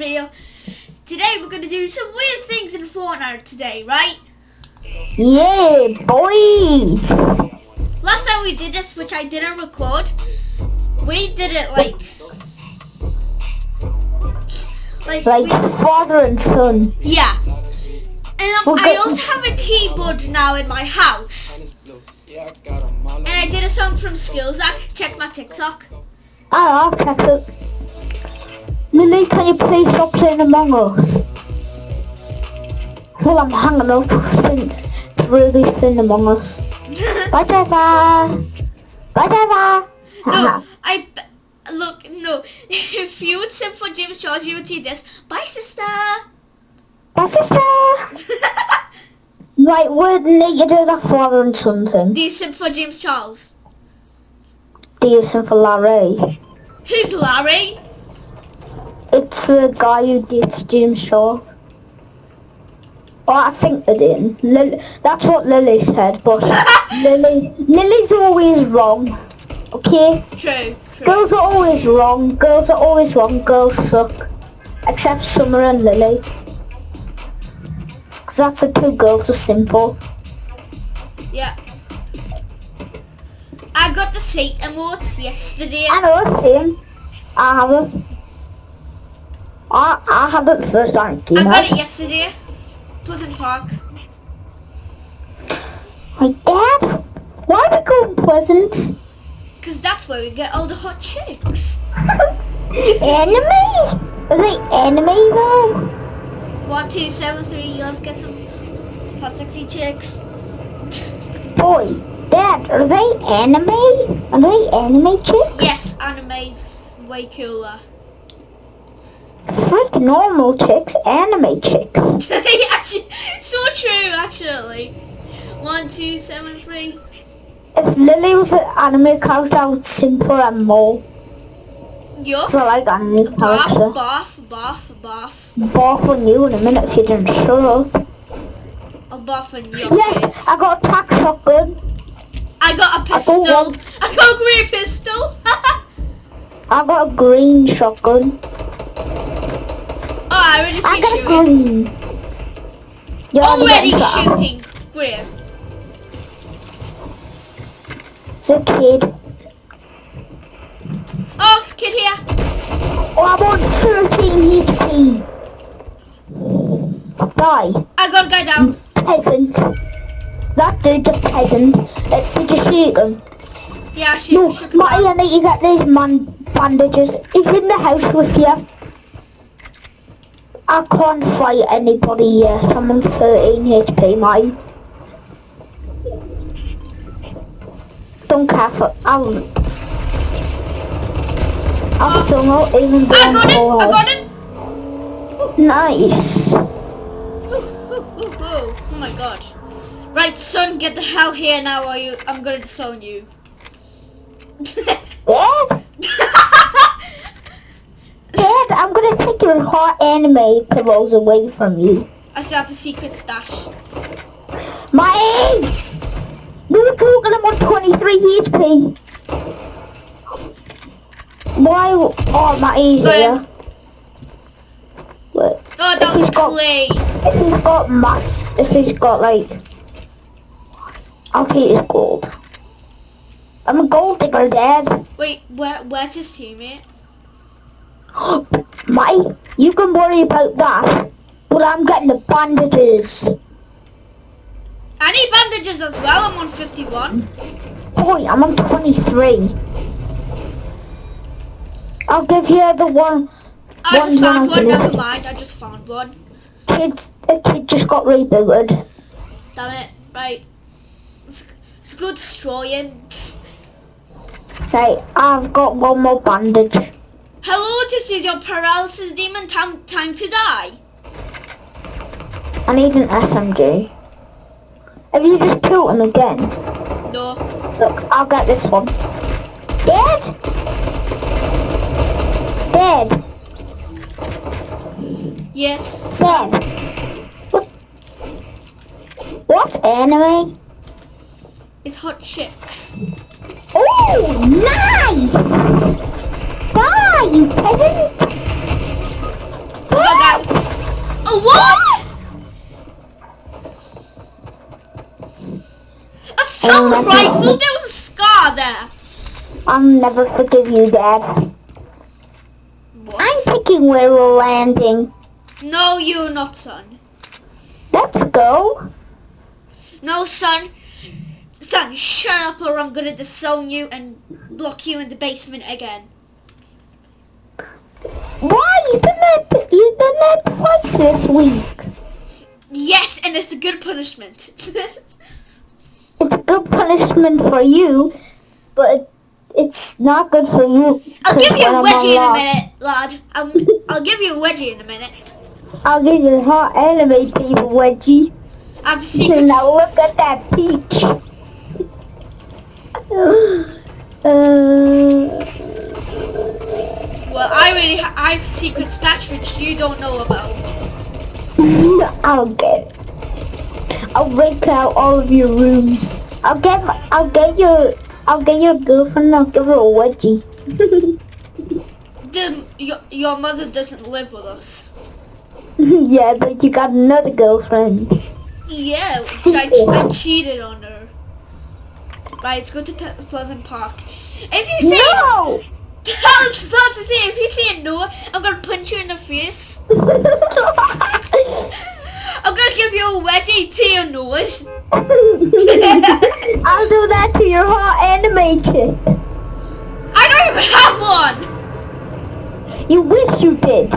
video. Today we're gonna do some weird things in Fortnite today, right? Yeah, boys. Last time we did this, which I didn't record, we did it like, like, Like we- father and son. yeah. And um, I also have a keyboard now in my house. And I did a song from Skillsack. Check my TikTok. Ah, I'll check it. Lily, can you please stop playing Among Us? Well, I'm hanging up since really playing Among Us. Bye, Trevor. No, I look no. If you would sing for James Charles, you would see this. Bye, sister. Bye, sister. Right, need you do that father and something? thing. Do you sing for James Charles? Do you Dating for Larry. Who's Larry? It's the guy who did Jim Shaw. Oh, I think they did. Lily, that's what Lily said, but Lily, Lily's always wrong. Okay? True. True. Girls are always wrong. Girls are always wrong. Girls suck. Except Summer and Lily. Because that's the two girls who simple. Yeah. I got the seat emote yesterday. I know, same. I have it. I, I have it first, aren't? I got it yesterday. Pleasant Park. My dad? Why are we going Pleasant? Because that's where we get all the hot chicks. Enemy? Are they enemy though? One, two, seven, three. Let's get some hot sexy chicks. Boy, Dad, are they enemy? Are they enemy chicks? Yes, anime's way cooler. Frick normal chicks, anime chicks. so true, actually. One, two, seven, three. If Lily was an anime character, I would simp for her more. Yup. I like anime Bath, character. bath, bath, bath. Bath on you in a minute if you didn't shut up. A bath on you. Yes. I got a tack shotgun. I got a I got pistol. one. I got a green pistol. I got a green shotgun. I already I got a shooting. You're Already shooting. It's a kid. Oh, kid here. Oh, I'm on 13 HP. Die. I got a guy down. Peasant. That dude's a peasant. Uh, did you shoot him? Yeah, shoot, No, shoot him. I need to get these man bandages. He's in the house with you. I can't fight anybody yet. I'm on 13 HP, mate. Don't care for... I'll... I'll sung out even though I I'm got it. full I got it. Nice. Ooh, ooh, ooh, ooh. Oh my god. Right, son, get the hell here now or you I'm gonna disown you. Dad? Dad, I'm gonna take your hot anime pillows away from you. I set up a secret stash. My age! You're talking about on 23 HP. Why? Oh, my easier. Wait, Oh, If that he's was got- clay. if he's got mats, if he's got like, I'll take his gold. I'm a gold digger, Dad. Wait, where where's his teammate? You can worry about that, but I'm getting the bandages. I need bandages as well. I'm on 51. Boy, I'm on 23. I'll give you the one. I just found one. Never mind. I just found one. Kid, a kid just got rebooted. Damn it. Right. Let's, let's go destroy him. Right, I've got one more bandage. Hello, this is your paralysis demon. Time time to die. I need an SMG. Have you just killed him again? No. Look, I'll get this one. Dead? Dead. Yes. Dead. What? What enemy? It's hot chicks. Oh, nice! Die, you peasant! what? Assault Um, rifle? There was a scar there. I'll never forgive you, Dad. What? I'm picking where we're landing. No, you're not, son. Let's go. No, son. Son, shut up or I'm gonna disown you and block you in the basement again. Why? You've been there, you've been there twice this week. Yes, and it's a good punishment. It's a good punishment for you, but it's not good for you. I'll give you a wedgie in a minute, lad. I'll, I'll give you a wedgie in a minute. I'll give you a hot anime paper wedgie. I'm secrets. Now look at that peach. uh, Well, I really ha- I have a secret stash which you don't know about. I'll get. I'll break out all of your rooms. I'll get. my- I'll get your. I'll get your girlfriend. I'll give her a wedgie. The, your, your mother doesn't live with us. yeah, but you got another girlfriend. Yeah, I, I cheated on her. Right, let's go to Pleasant Park. If you say, No. I was about to say, if you say no, I'm gonna punch you in the face. I'm gonna give you a wedgie to your nose. I'll do that to your anime chick. I don't even have one. You wish you did.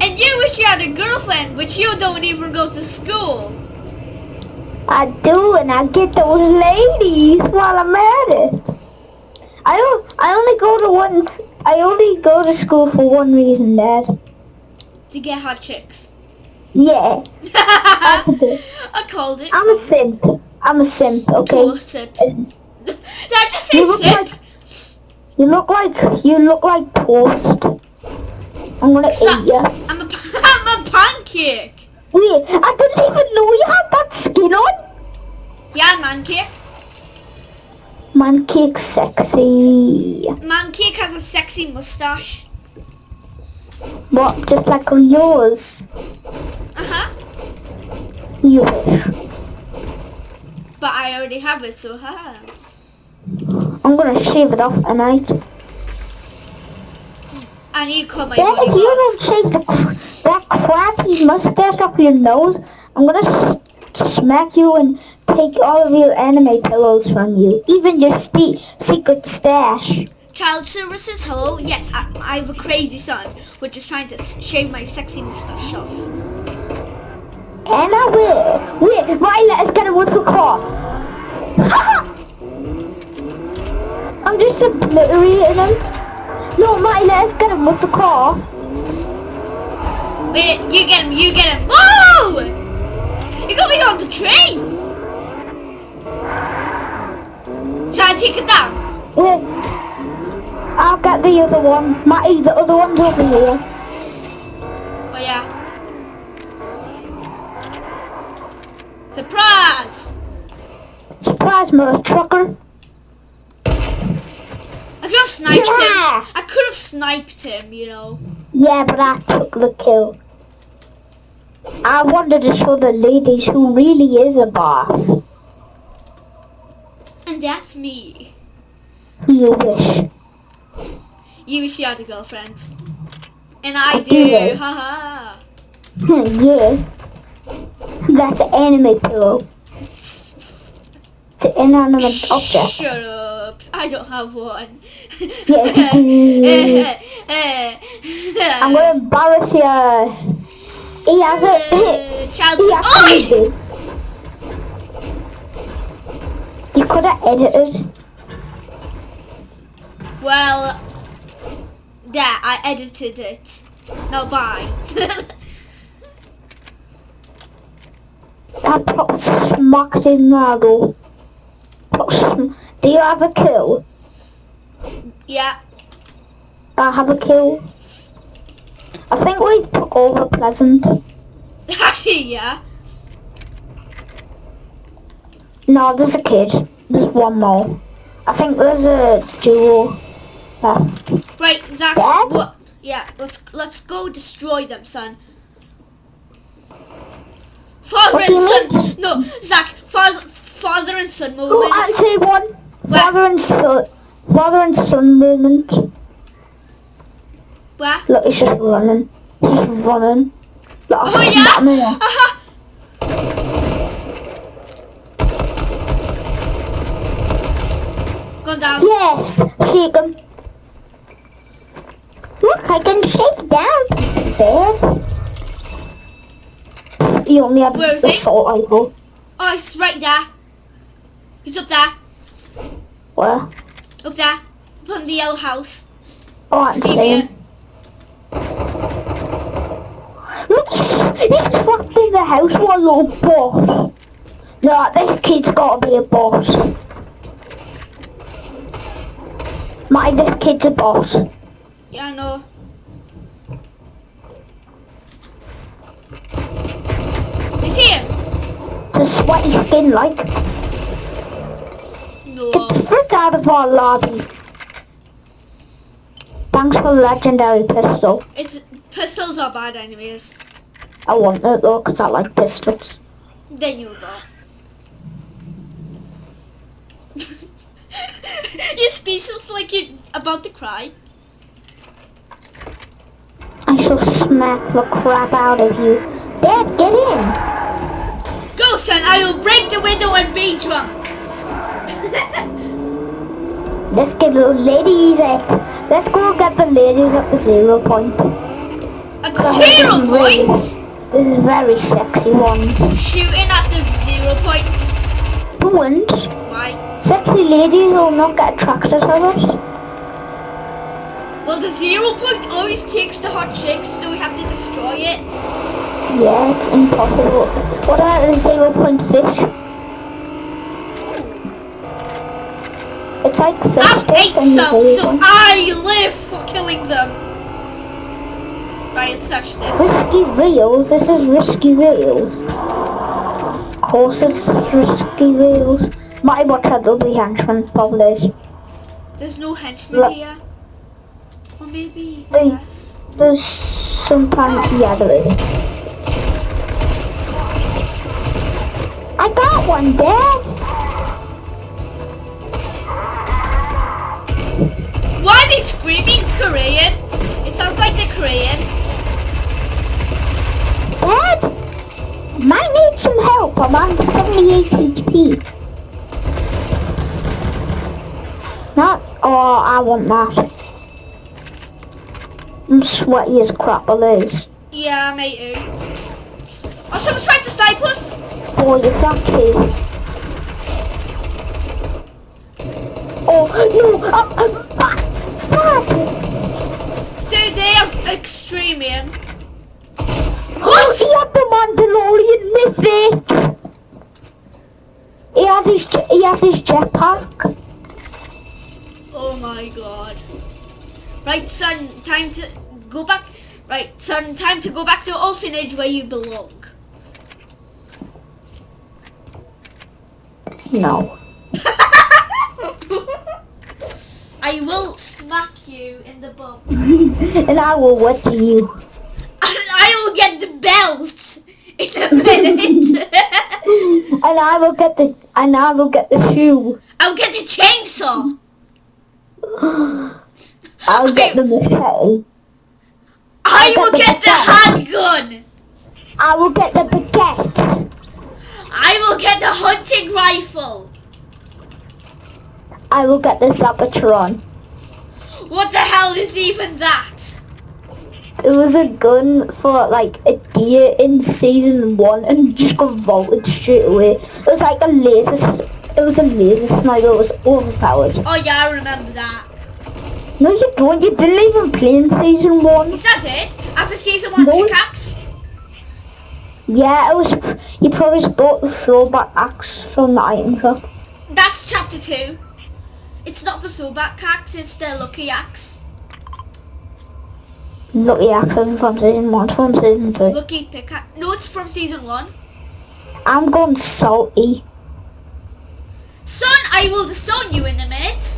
And you wish you had a girlfriend, but you don't even go to school. I do, and I get those ladies while I'm at it. I I only go to one. I only go to school for one reason, Dad. To get hot chicks. Yeah, that's a bit. I called it. I'm a simp. I'm a simp. Okay. Poor sip. Did I just say You look like you look like you look like toast. I'm gonna eat you. I'm a, I'm a pancake. Wait, I didn't even know you had that skin on. Yeah, man cake. Man, sexy. Man has a sexy mustache. What? Just like on yours. Uh huh. You wish. But I already have it, so ha. I'm gonna shave it off tonight. And you call my Dad, if you don't shave the cr- that crappy mustache off your nose, I'm gonna s- smack you and take all of your anime pillows from you, even your secret stash. Child services, hello? Yes, I, I have a crazy son, which is trying to shave my sexy mustache off. And I will. Wait, Violet is gonna whistle call. I'm just obliterating him. No, Violet is gonna whistle call. Wait, you get him, you get him. Whoa! You got me on the train! Shall I take it down? Wait. I'll get the other one. Matty, the other one's over here. Oh yeah. Surprise! Surprise, mother trucker. I could have sniped Yeah. him. I could have sniped him, you know. Yeah, but I took the kill. I wanted to show the ladies who really is a boss. And that's me. You wish. You wish you had a girlfriend. And I I do. do. Haha. Hmm, yeah. That's an anime pillow. It's an inanimate object. Shut up. I don't have one. Yes, you I'm gonna embarrass you. He has a uh, Child he has Oi! a You could have edited. Well, yeah, I edited it. No, bye. I put smacked in sm- Do you have a kill? yeah. I have a kill. I think we took over Pleasant. Yeah. No, there's a kid. There's one more. I think there's a duo. left. Right, Zach. Dad? What? Yeah, let's let's go destroy them, son. Father What and son. No, Zach. Father, father and son Oh, movement. I'd say one. Where? Father and son. Father and son movement. Where? Look, he's just running. He's just running. Look, Oh yeah. him in there. Aha. Down. Yes, shake him. Look, I can shake down. There. He only had Where is the he? salt rifle. Oh, he's right there. He's up there. Where? Up there. Up on the yellow house. Oh, I can See see me? him. Look, he's, he's trapped in the house. with a little boss. No, this kid's gotta be a boss. My, this kid's a boss. Yeah, I know. He's here. It's a sweaty skin, like. No. Get the frick out of our lobby. Thanks for the legendary pistol. It's pistols are bad anyways. I want it though, because I like pistols. Then you go. Your speechless like you're about to cry. I shall smack the crap out of you. Dad, get in! Go, son. I will break the window and be drunk. Let's get the ladies at. Let's go get the ladies at the zero point. At zero. This is very sexy ones. Shooting at the zero point. Who wins? Sexy ladies will not get attracted to us. Well, the zero point always takes the hot chicks, so we have to destroy it. Yeah, it's impossible. What about the zero point fish? It's like fish ah, I stick hate some, so. I live for killing them. Right, search this. Risky reels. This is risky reels. Of course, it's risky reels. Might watch out there'll be henchmen probably. There's no henchmen Look. here. Or maybe, They- yes. There's sometimes yeah there is. I got one, Dad. Why are they screaming Korean? It sounds like they're Korean. Dad, might need some help. I'm on 78 HP. Not. Oh, I want that. I'm sweaty as crap, Liz. Yeah, me too. Oh, someone's trying to snipe us. Boy, exactly. Oh no! I'm, I'm back. Back. Dude, they are extreme, man. Oh, what? He had the Mandalorian mythic. He had his he has his jetpack. Oh my god. Right, son, time to go back. Right, son, time to go back to orphanage where you belong. No. I will smack you in the bum. and I will wet you. And I will get the belt in a minute. And I will get the and I will get the shoe. I'll get the chainsaw. I'll get the machete. I I'll will get the handgun. I will get the baguette. I will get the hunting rifle. I will get the Zapotron. What the hell is even that? It was a gun for like a deer in season one and just got vaulted straight away. It was like a laser. It was a laser sniper. It was overpowered. Oh yeah, I remember that. No, you don't. You didn't even play in season one. Is that it? After season one No. pickaxe? Yeah, it was. You probably bought the throwback axe from the item shop. That's chapter two. It's not the throwback axe, it's the lucky axe. Lucky axe isn't from season one. It's from season two. Lucky pickaxe. No, it's from season one. I'm going salty. Son, I will disown you in a minute.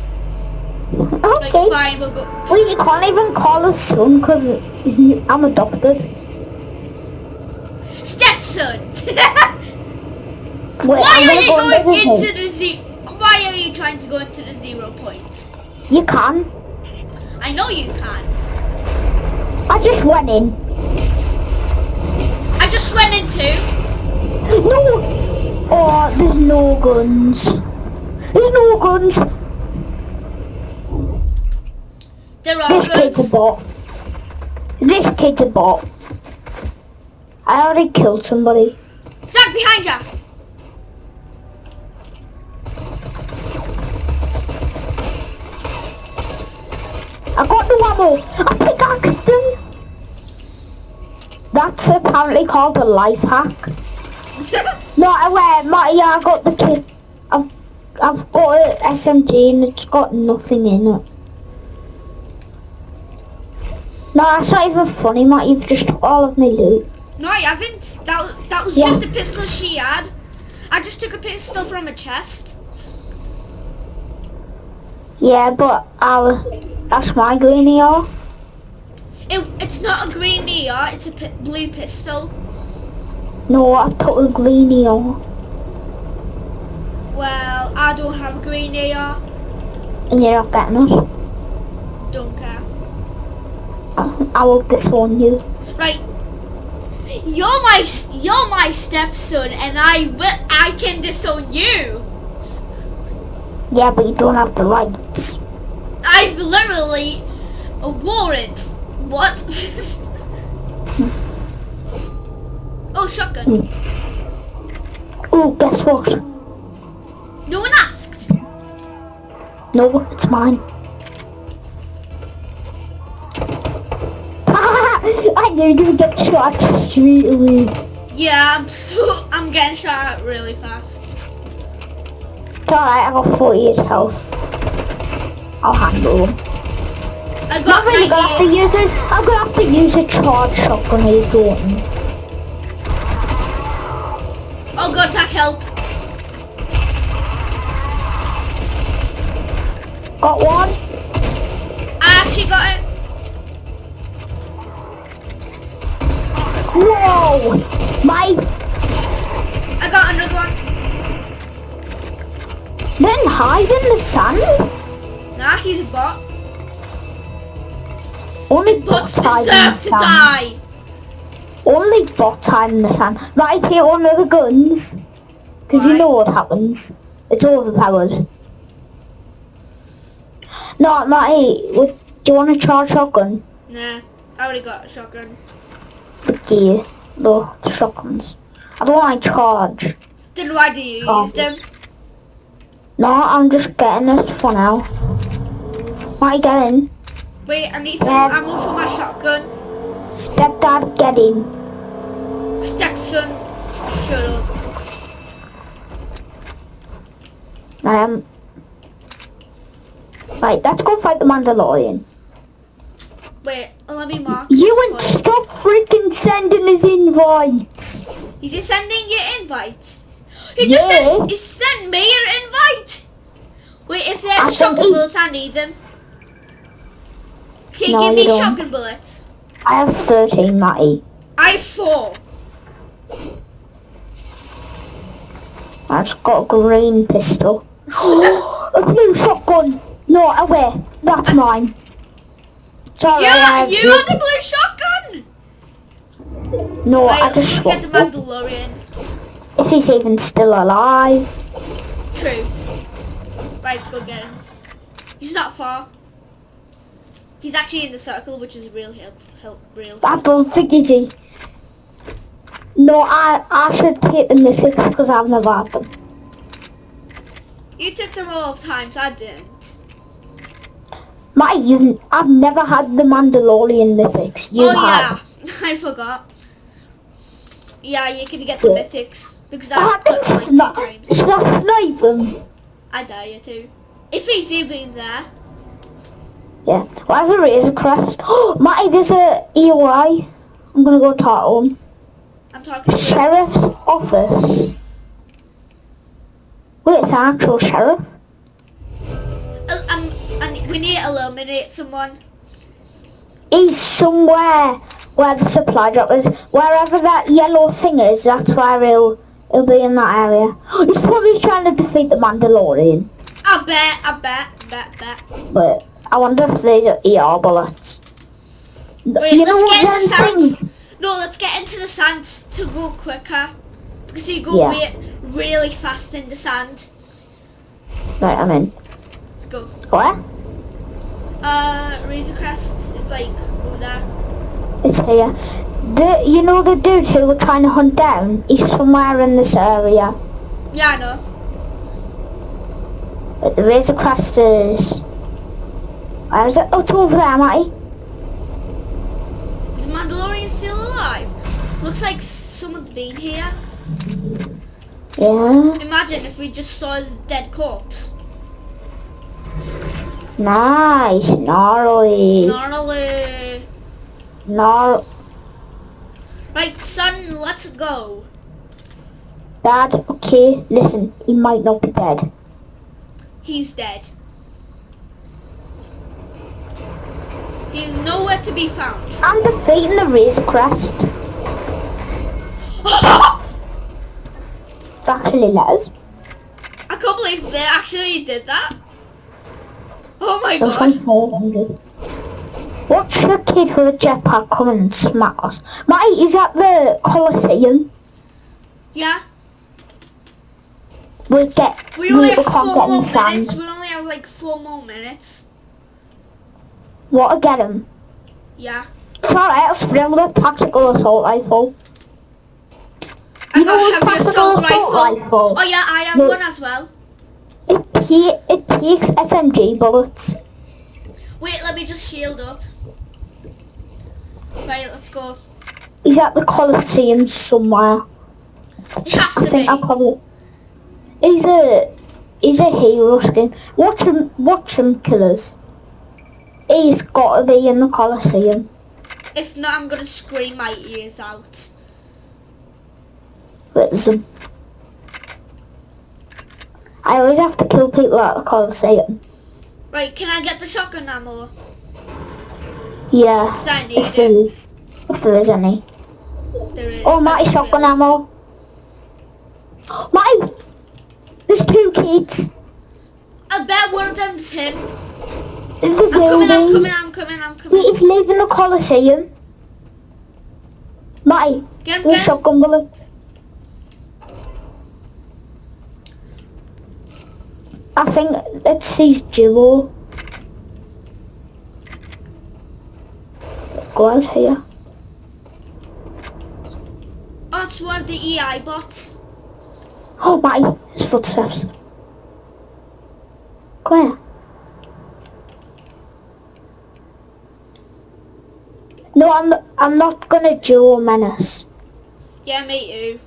Like, Okay. fine, we'll go. Well, you can't even call us son because I'm adopted. Stepson! Wait, Why I'm are you go going into the ze- Why are you trying to go into the zero point? You can. I know you can. I just went in. I just went into. No! Oh, there's no guns. There's no guns. There are This kid's a bot. This kid's a bot. I already killed somebody. Zach behind you. I got the ammo. I pickaxed him. That's apparently called a life hack. No, I wait, Matty, I got the kit. I've, got a SMG and it's got nothing in it. No, that's not even funny, Matt. You've just took all of my loot. no, I haven't. That was, that was Yeah. just the pistol she had. I just took a pistol from a chest. Yeah, but I'll, that's my green ER. It, it's not a green ER, it's a blue pistol. No, I took a green ER. Well, I don't have a green ER. And you're not getting it. Don't care. I, I will disown you. Right. You're my you're my stepson, and I will I can disown you. Yeah, but you don't have the rights. I've literally a warrant. What? oh, shotgun. Oh, guess what? No one asked. No, it's mine. I knew you would get shot straight away. Yeah, I'm so I'm getting shot really fast. It's alright, I got 48 health. I'll handle them. I got I'm gonna have to 98. use it. I'm gonna have to use a charge shotgun you Jordan. Oh God, Zach, help! Got one? I actually got it. Whoa! My I got another one. then hide in the sand? Nah, he's a bot. Only Bots hide in the sand. die. Only bots hide in the sand. Right, here, one of the guns. Because you know what happens. It's overpowered. No, Matty, what, do you want a charge shotgun? Nah, I already got a shotgun. Okay, no, shotguns. I don't want to charge. Then why do you use them? No, I'm just getting this for now. Matty, get in. Wait, I need some Yeah. ammo for my shotgun. Stepdad, get in. Stepson, shut up. I am. Um, right, let's go fight the Mandalorian. Wait, oh, let me mark. You and stop freaking sending us invites. Is he sending you invites? He just Yeah. sent, he sent me an invite. Wait, if there's think shotgun he- bullets, I need them. Can you No, give you me don't. shotgun bullets? I have 13, Matty. I have four. I've got a green pistol. a blue shotgun. No, away. That's mine. Sorry, I yeah, have you blue- the blue shotgun. No, I Right, just get the. Mandalorian. If he's even still alive. True. Right, let's go get him. He's not far. He's actually in the circle, which is real help. Help, real. I don't think he's he. No, I, I should take the mythics because I've never had them. You took them all times. I didn't. Matty, you've, I've never had the Mandalorian mythics. You oh have. yeah, I forgot. Yeah, you can get the Yeah. mythics because I I've got snipe. times. Should I snipe them? I dare you to. If he's even there. Yeah. Where's a Razor Crest? Oh, Matty, there's a EOI. I'm gonna go talk to him. I'm talking to Sheriff's office. Wait, it's an actual sheriff? We need to eliminate someone. He's somewhere. where the supply drop is. Wherever that yellow thing is, that's where he'll, he'll be in that area. He's probably trying to defeat the Mandalorian. I bet, I bet, bet, bet. But I wonder if there's ER bullets. Wait, you know let's what get them in the things? sands. No, let's get into the sand to go quicker. Because you go Yeah. really fast in the sand. Right, I'm in. Let's go. Where? Uh, Razor Crest is like over there. It's here. The you know the dude who we're trying to hunt down? He's somewhere in this area. Yeah, I know. But the Razor Crest is. Where is it? Oh, it's over there, Matty. Is Mandalorian still alive? Looks like someone's been here. Yeah. Imagine if we just saw his dead corpse. Nice, gnarly, Gnarly. gnar. Right, son, let's go. Dad, okay, listen, he might not be dead. He's dead. He's nowhere to be found. I'm defeating the race Crest. It's actually letters. I can't believe they actually did that. Oh my god. 400. Watch the kid with a jetpack come and smack us. Matty, is that the Colosseum? Yeah, We get, we only have four can't in more minutes. We only have like four more minutes. What get him? Yeah. It's alright, I'll spring the tactical assault rifle. I You know heavy tactical assault assault rifle. rifle? Oh yeah, I have one as well. Pe- it takes SMG bullets. Wait, let me just shield up. Right, let's go. He's at the Colosseum somewhere. It has I to think be. I probably. He's a he's a hero skin. Watch him, watch him, killers. He's got to be in the Colosseum. If not, I'm gonna scream my ears out. There's him. I always have to kill people at the Colosseum. Right, can I get the shotgun ammo? Yeah, if there is, if there is any. There is. Oh, Matty, shotgun really- ammo. Matty, there's two kids. I bet one of them's him. In the I'm coming, I'm coming, I'm coming, I'm coming. is leaving the Colosseum. Matty, Get him, get him. shotgun bullets. I think it's his duo. Go out here. Oh, it's one of the EI bots. Oh, Matty, his footsteps. Come here. No, I'm not, I'm not gonna duo menace. Yeah, me too.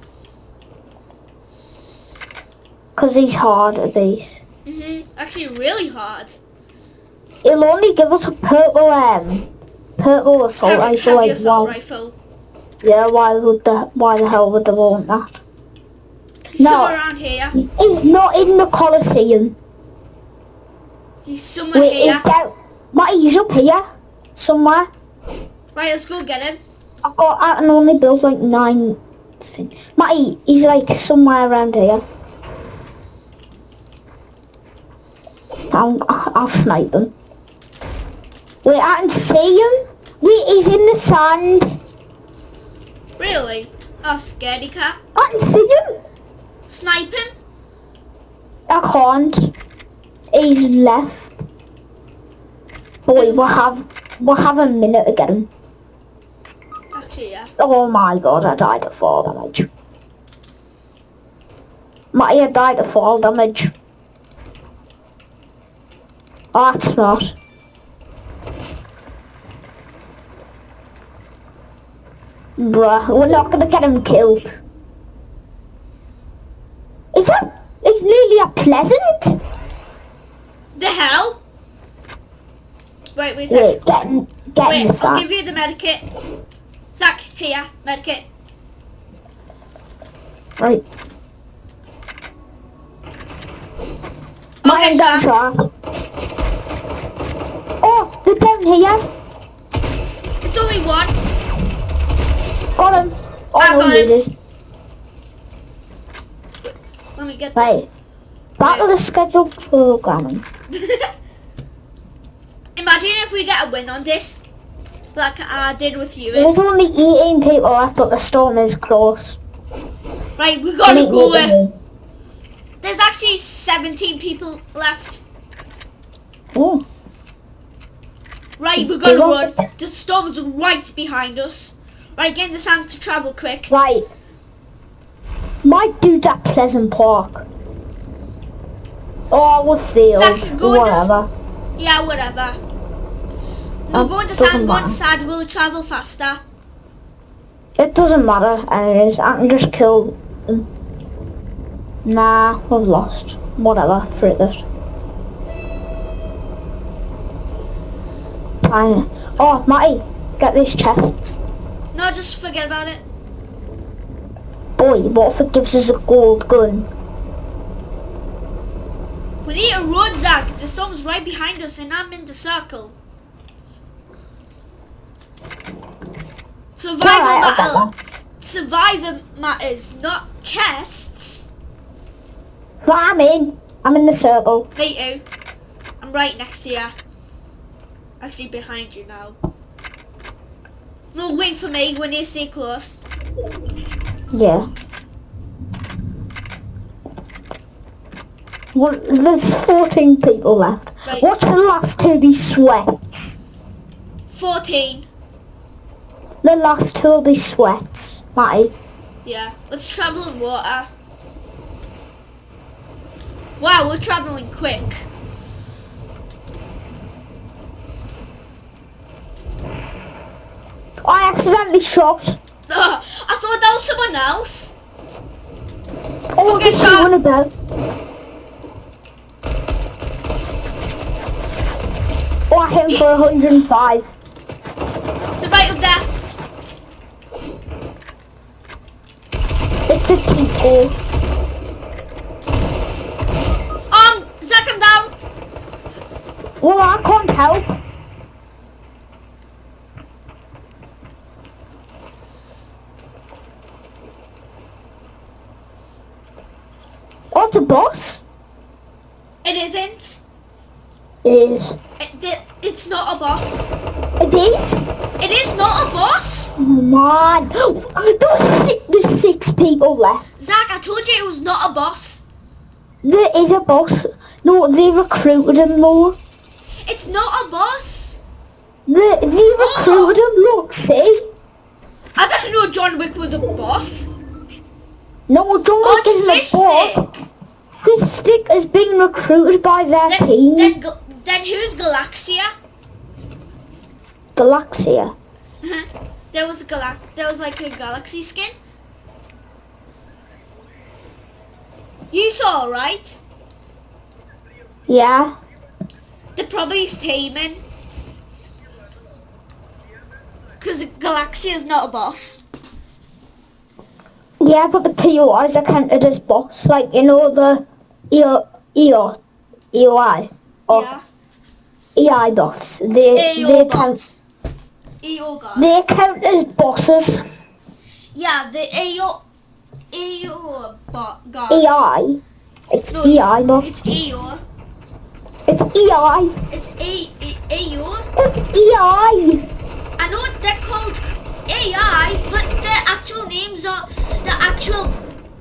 Because he's hard at these. Mhm. Actually, really hard. It'll only give us a purple um purple assault Heavy, rifle heavy like assault why rifle. yeah, why would the why the hell would they want that? He's No. somewhere around here. He's not in the Colosseum. He's somewhere Wait, he's here. down Matty, he's up here somewhere. Right, let's go get him. I've got I can only build like nine things. Matty, he's like somewhere around here. I'll, I'll snipe him. Wait, I can see him. Wait, he's in the sand. Really? Oh, scaredy cat. I can see him. Snipe him? I can't. He's left. Boy, hmm. we'll have we'll have a minute to get him. Actually, yeah. Oh my god, I died of fall damage. Matty, I died of fall damage. Oh, that's not. Bruh, we're not gonna get him killed. Is that... Is Lilia pleasant? The hell? Wait, wait a sec. Wait, get in, get Wait, I'll give you the medikit. Zach, here, medikit. Right. Okay, Mine down Zach. Oh, they're down here. It's only one. I oh, no, got you him. Let me get Right. Back to the scheduled programming. Imagine if we get a win on this, like I did with you. There's only 18 people left, but the storm is close. Right, we gotta go 18. in. There's actually 17 people left. Oh, Right, we're gonna run. The storm's right behind us. Right, get in the sand to travel quick. right. Might do that Pleasant Park. Or with field, Zach, go in the whatever. Yeah, whatever. We'll Um, go in the doesn't sand, in the we'll travel faster. It doesn't matter, anyways. I can just kill them. Nah, we've lost. Whatever, frick it. Fine. Oh, Matty, get these chests. No, just forget about it. Boy, what if it gives us a gold gun? We need a road, Zach. The storm's right behind us and I'm in the circle. Survival I'll matters. Survivor matters, not chests. Right, I'm in. I'm in the circle. Me too. I'm right next to you. Actually behind you now. No, wait for me when you stay close. Yeah. Well, there's 14 people left. Right. Watch the last two be sweats. 14. The last two will be sweats. Matty. Yeah. Let's travel in water. Wow, we're traveling quick. I accidentally shot. Ugh, I thought that was someone else. Oh, Okay, the so- shooting about. Oh, I hit him for 105. They're right up there. It's a Tico. Um, Zach, I'm down. Well, I can't help. Oh, it's a boss. It isn't. It is. It, it, it's not a boss. It is. It is not a boss. Oh, man. There's six, there's six people left. Zach, I told you it was not a boss. There is a boss. No, they recruited him more. It's not a boss. They, they recruited him. Look, see. I didn't know John Wick was a boss. No, John Oh, Wick isn't a boss. Fishstick. Fishstick is being recruited by their Then, team. then, then who's Galaxia? Galaxia. Uh-huh. there was a galax. There was like a galaxy skin. You saw, right? Yeah. They're probably teaming. Because Galaxia is not a boss. Yeah, but the POIs are counted as boss. Like, you know, the EO, EO, EOI. Or yeah. EI boss. They, AO they count, bots. AO guys. they count as bosses. yeah, the AO, AO bot guys. EI. It's No, EI, but It's AO. it's EI. It's A, A, AO. It's EI. I know they're called AIs, but their actual names are the actual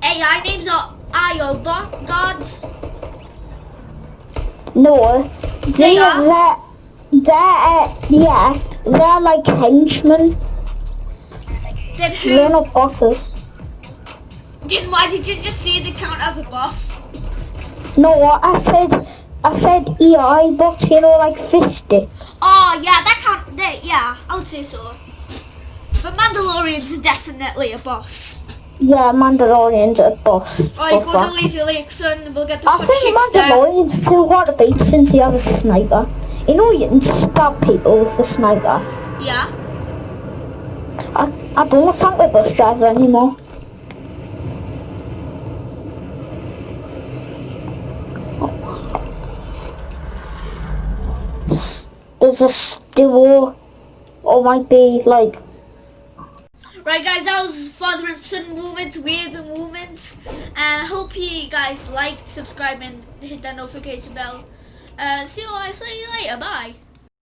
AI names are IO bot gods. No, They are? they're, they're yeah, they're like henchmen. Then who? They're not bosses. Then why did you just say the count as a boss? No, I said, I said EI bots. You know, like fish stick. Oh yeah, that count. They, yeah, I would say so. But Mandalorian's are definitely a boss. Yeah, Mandalorian's a boss. Oh, Fuck go to. Lazy son. We'll get the I think chicks there. Mandalorian's too hard to beat since he has a sniper. You know, you can stab people with the sniper. Yeah. I, I don't think the bus driver anymore. There's a duo, or might be like, Right guys, that was father and son moments, weird moments. And I hope you guys liked, subscribe and hit that notification bell. Uh, see you guys later, bye.